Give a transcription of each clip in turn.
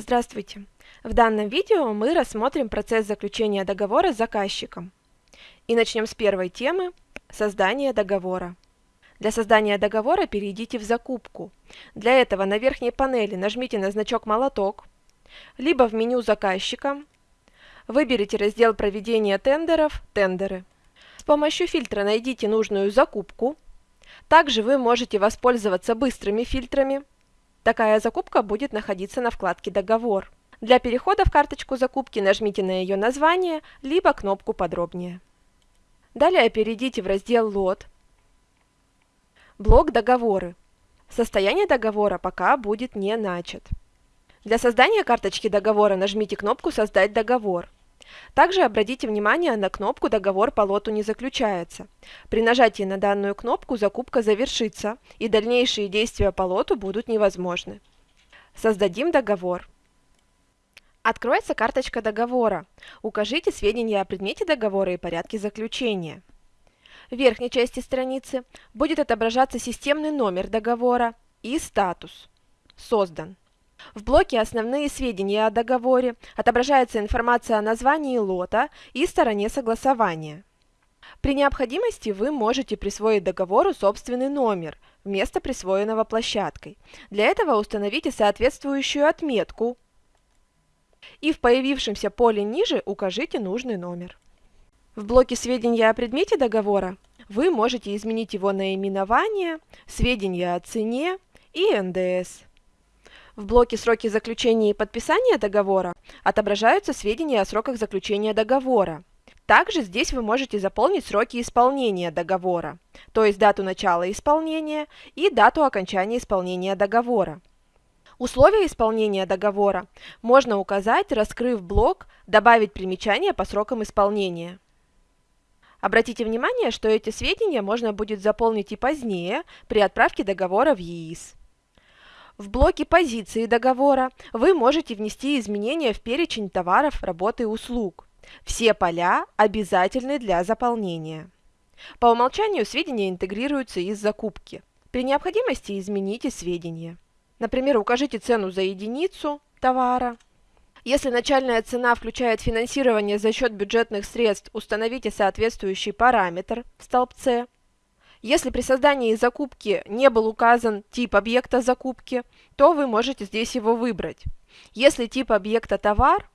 Здравствуйте! В данном видео мы рассмотрим процесс заключения договора с заказчиком. И начнем с первой темы – создание договора. Для создания договора перейдите в закупку. Для этого на верхней панели нажмите на значок «Молоток», либо в меню заказчика, выберите раздел проведения тендеров «Тендеры». С помощью фильтра найдите нужную закупку. Также вы можете воспользоваться быстрыми фильтрами – Такая закупка будет находиться на вкладке «Договор». Для перехода в карточку закупки нажмите на ее название, либо кнопку «Подробнее». Далее перейдите в раздел «Лот», блок «Договоры». Состояние договора пока будет не начат. Для создания карточки договора нажмите кнопку «Создать договор». Также обратите внимание на кнопку «Договор по лоту не заключается». При нажатии на данную кнопку закупка завершится, и дальнейшие действия по лоту будут невозможны. Создадим договор. Откроется карточка договора. Укажите сведения о предмете договора и порядке заключения. В верхней части страницы будет отображаться системный номер договора и статус. Создан. В блоке «Основные сведения о договоре» отображается информация о названии лота и стороне согласования. При необходимости вы можете присвоить договору собственный номер вместо присвоенного площадкой. Для этого установите соответствующую отметку и в появившемся поле ниже укажите нужный номер. В блоке «Сведения о предмете договора» вы можете изменить его наименование, сведения о цене и НДС. В блоке «Сроки заключения и подписания договора» отображаются сведения о сроках заключения договора. Также здесь вы можете заполнить сроки исполнения договора, то есть дату начала исполнения и дату окончания исполнения договора. Условия исполнения договора можно указать, раскрыв блок «Добавить примечания по срокам исполнения». Обратите внимание, что эти сведения можно будет заполнить и позднее при отправке договора в ЕИС. В блоке позиции договора вы можете внести изменения в перечень товаров, работы и услуг. Все поля обязательны для заполнения. По умолчанию сведения интегрируются из закупки. При необходимости измените сведения. Например, укажите цену за единицу товара. Если начальная цена включает финансирование за счет бюджетных средств, установите соответствующий параметр в столбце. Если при создании закупки не был указан тип объекта закупки, то вы можете здесь его выбрать. Если тип объекта товар,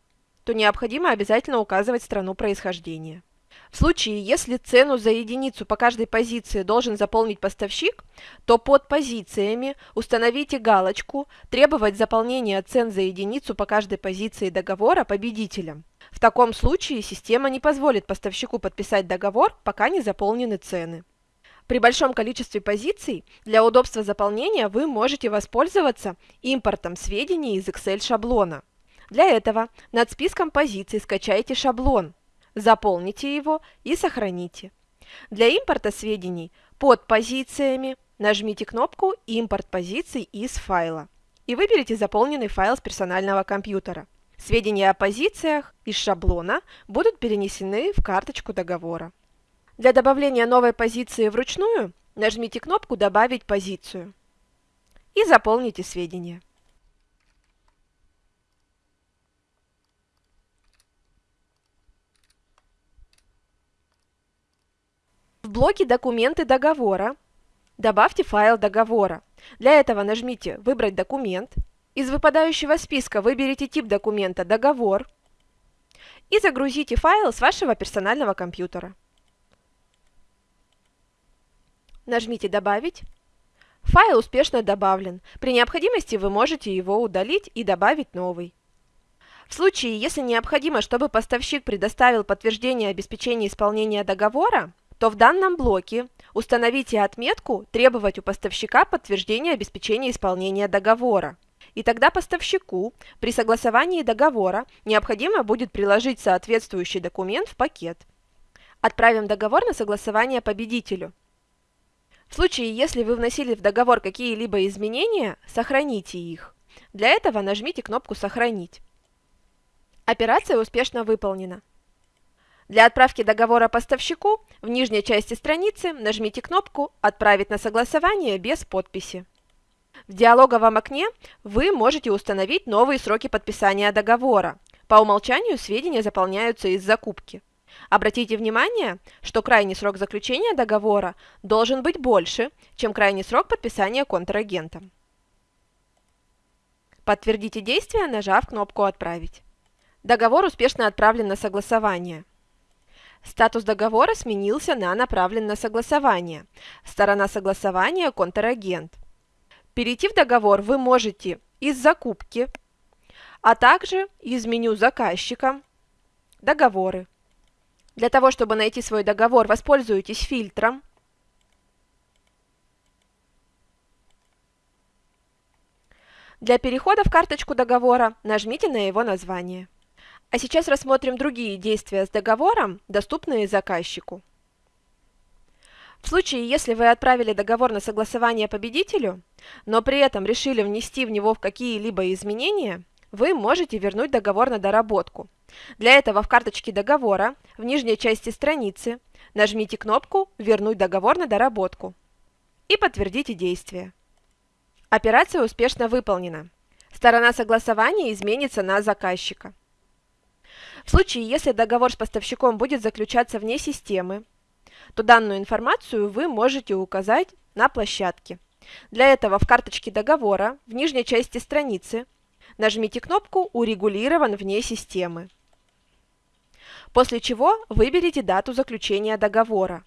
то необходимо обязательно указывать страну происхождения. В случае, если цену за единицу по каждой позиции должен заполнить поставщик, то под позициями установите галочку «Требовать заполнения цен за единицу по каждой позиции договора победителям». В таком случае система не позволит поставщику подписать договор, пока не заполнены цены. При большом количестве позиций для удобства заполнения вы можете воспользоваться импортом сведений из Excel шаблона. Для этого над списком позиций скачайте шаблон, заполните его и сохраните. Для импорта сведений под позициями нажмите кнопку «Импорт позиций из файла» и выберите заполненный файл с персонального компьютера. Сведения о позициях из шаблона будут перенесены в карточку договора. Для добавления новой позиции вручную нажмите кнопку «Добавить позицию» и заполните сведения. В блоке «Документы договора» добавьте файл договора. Для этого нажмите «Выбрать документ». Из выпадающего списка выберите тип документа «Договор» и загрузите файл с вашего персонального компьютера. Нажмите «Добавить». Файл успешно добавлен. При необходимости вы можете его удалить и добавить новый. В случае, если необходимо, чтобы поставщик предоставил подтверждение обеспечения исполнения договора, то в данном блоке установите отметку «Требовать у поставщика подтверждения обеспечения исполнения договора». И тогда поставщику при согласовании договора необходимо будет приложить соответствующий документ в пакет. Отправим договор на согласование победителю. В случае, если вы вносили в договор какие-либо изменения, сохраните их. Для этого нажмите кнопку «Сохранить». Операция успешно выполнена. Для отправки договора поставщику в нижней части страницы нажмите кнопку «Отправить на согласование без подписи». В диалоговом окне вы можете установить новые сроки подписания договора. По умолчанию сведения заполняются из закупки. Обратите внимание, что крайний срок заключения договора должен быть больше, чем крайний срок подписания контрагентом. Подтвердите действие, нажав кнопку «Отправить». Договор успешно отправлен на согласование. Статус договора сменился на «Направлен на согласование». Сторона согласования – контрагент. Перейти в договор вы можете из закупки, а также из меню заказчика «Договоры». Для того, чтобы найти свой договор, воспользуйтесь фильтром. Для перехода в карточку договора нажмите на его название. А сейчас рассмотрим другие действия с договором, доступные заказчику. В случае, если вы отправили договор на согласование победителю, но при этом решили внести в него какие-либо изменения, вы можете вернуть договор на доработку. Для этого в карточке договора в нижней части страницы нажмите кнопку «Вернуть договор на доработку» и подтвердите действие. Операция успешно выполнена. Сторона согласования изменится на заказчика. В случае, если договор с поставщиком будет заключаться вне системы, то данную информацию вы можете указать на площадке. Для этого в карточке договора в нижней части страницы нажмите кнопку «Урегулирован вне системы». После чего выберите дату заключения договора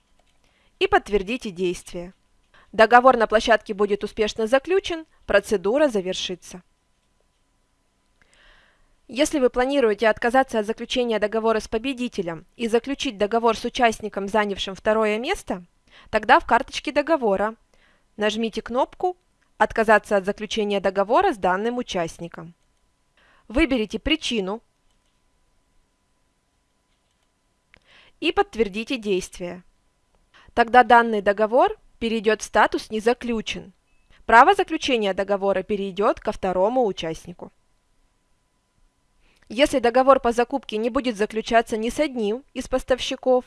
и подтвердите действие. Договор на площадке будет успешно заключен, процедура завершится. Если вы планируете отказаться от заключения договора с победителем и заключить договор с участником, занявшим второе место, тогда в карточке договора нажмите кнопку «Отказаться от заключения договора с данным участником». Выберите причину и подтвердите действие. Тогда данный договор перейдет в статус «Не заключен». Право заключения договора перейдет ко второму участнику. Если договор по закупке не будет заключаться ни с одним из поставщиков,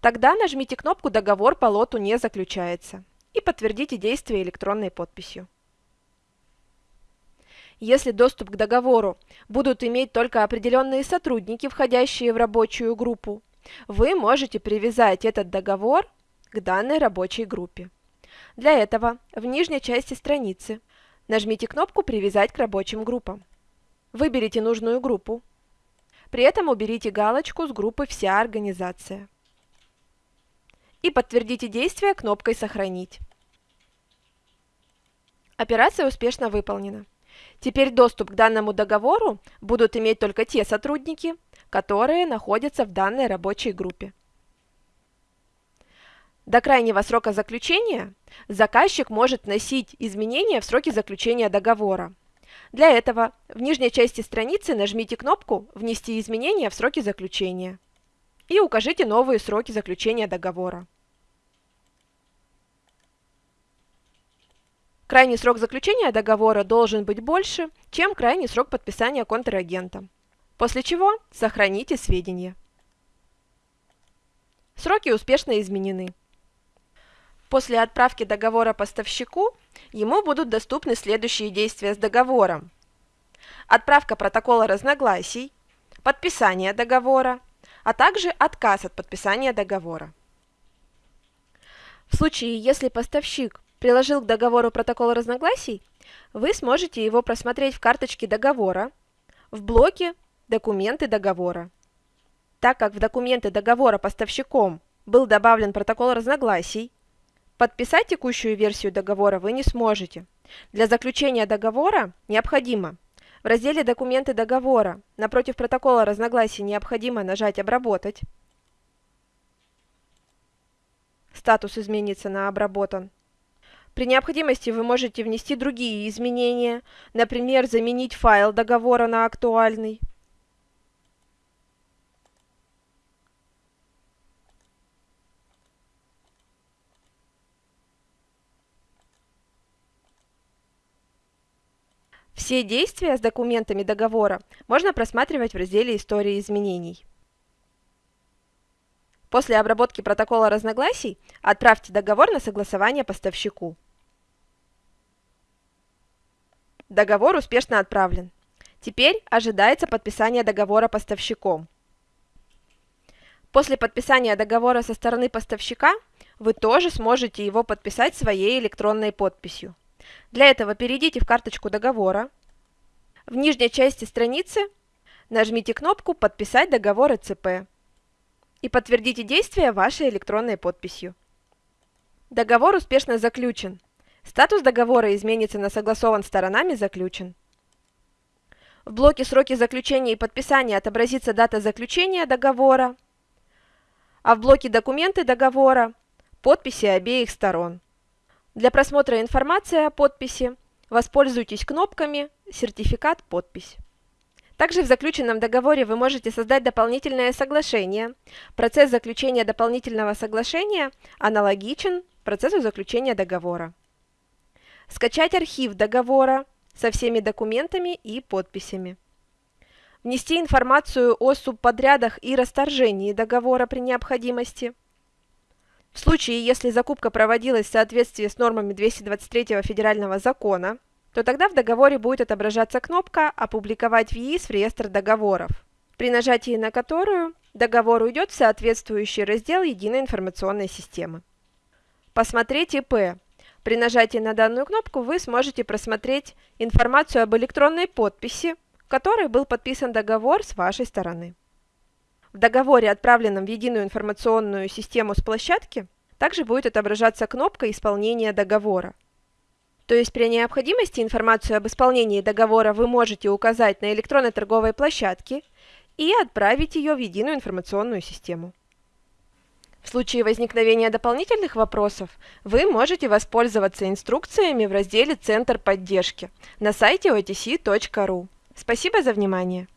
тогда нажмите кнопку «Договор по лоту не заключается» и подтвердите действие электронной подписью. Если доступ к договору будут иметь только определенные сотрудники, входящие в рабочую группу, вы можете привязать этот договор к данной рабочей группе. Для этого в нижней части страницы нажмите кнопку «Привязать к рабочим группам». Выберите нужную группу. При этом уберите галочку с группы «Вся организация». И подтвердите действие кнопкой «Сохранить». Операция успешно выполнена. Теперь доступ к данному договору будут иметь только те сотрудники, которые находятся в данной рабочей группе. До крайнего срока заключения заказчик может вносить изменения в сроки заключения договора. Для этого в нижней части страницы нажмите кнопку «Внести изменения в сроки заключения» и укажите новые сроки заключения договора. Крайний срок заключения договора должен быть больше, чем крайний срок подписания контрагентом. После чего сохраните сведения. Сроки успешно изменены. После отправки договора поставщику ему будут доступны следующие действия с договором. Отправка протокола разногласий, подписание договора, а также отказ от подписания договора. В случае, если поставщик приложил к договору протокол разногласий, вы сможете его просмотреть в карточке договора, в блоке «Документы договора». Так как в документы договора поставщиком был добавлен протокол разногласий, Подписать текущую версию договора вы не сможете. Для заключения договора необходимо в разделе «Документы договора» напротив протокола разногласий необходимо нажать «Обработать». Статус изменится на «Обработан». При необходимости вы можете внести другие изменения, например, заменить файл договора на актуальный. Все действия с документами договора можно просматривать в разделе «История изменений». После обработки протокола разногласий отправьте договор на согласование поставщику. Договор успешно отправлен. Теперь ожидается подписание договора поставщиком. После подписания договора со стороны поставщика вы тоже сможете его подписать своей электронной подписью. Для этого перейдите в карточку договора. В нижней части страницы нажмите кнопку «Подписать договор ЭЦП» и подтвердите действие вашей электронной подписью. Договор успешно заключен. Статус договора изменится на «Согласован сторонами заключен». В блоке «Сроки заключения и подписания» отобразится дата заключения договора, а в блоке «Документы договора» – подписи обеих сторон. Для просмотра информации о подписи воспользуйтесь кнопками «Сертификат подпись». Также в заключенном договоре вы можете создать дополнительное соглашение. Процесс заключения дополнительного соглашения аналогичен процессу заключения договора. Скачать архив договора со всеми документами и подписями. Внести информацию о субподрядах и расторжении договора при необходимости. В случае, если закупка проводилась в соответствии с нормами 223 федерального закона, то тогда в договоре будет отображаться кнопка «Опубликовать в ЕИС в реестр договоров», при нажатии на которую договор уйдет в соответствующий раздел Единой информационной системы. Посмотреть ИП. При нажатии на данную кнопку вы сможете просмотреть информацию об электронной подписи, которой был подписан договор с вашей стороны. В договоре, отправленном в единую информационную систему с площадки, также будет отображаться кнопка исполнения договора. То есть при необходимости информацию об исполнении договора вы можете указать на электронной торговой площадке и отправить ее в единую информационную систему. В случае возникновения дополнительных вопросов вы можете воспользоваться инструкциями в разделе «Центр поддержки» на сайте otc.ru. Спасибо за внимание!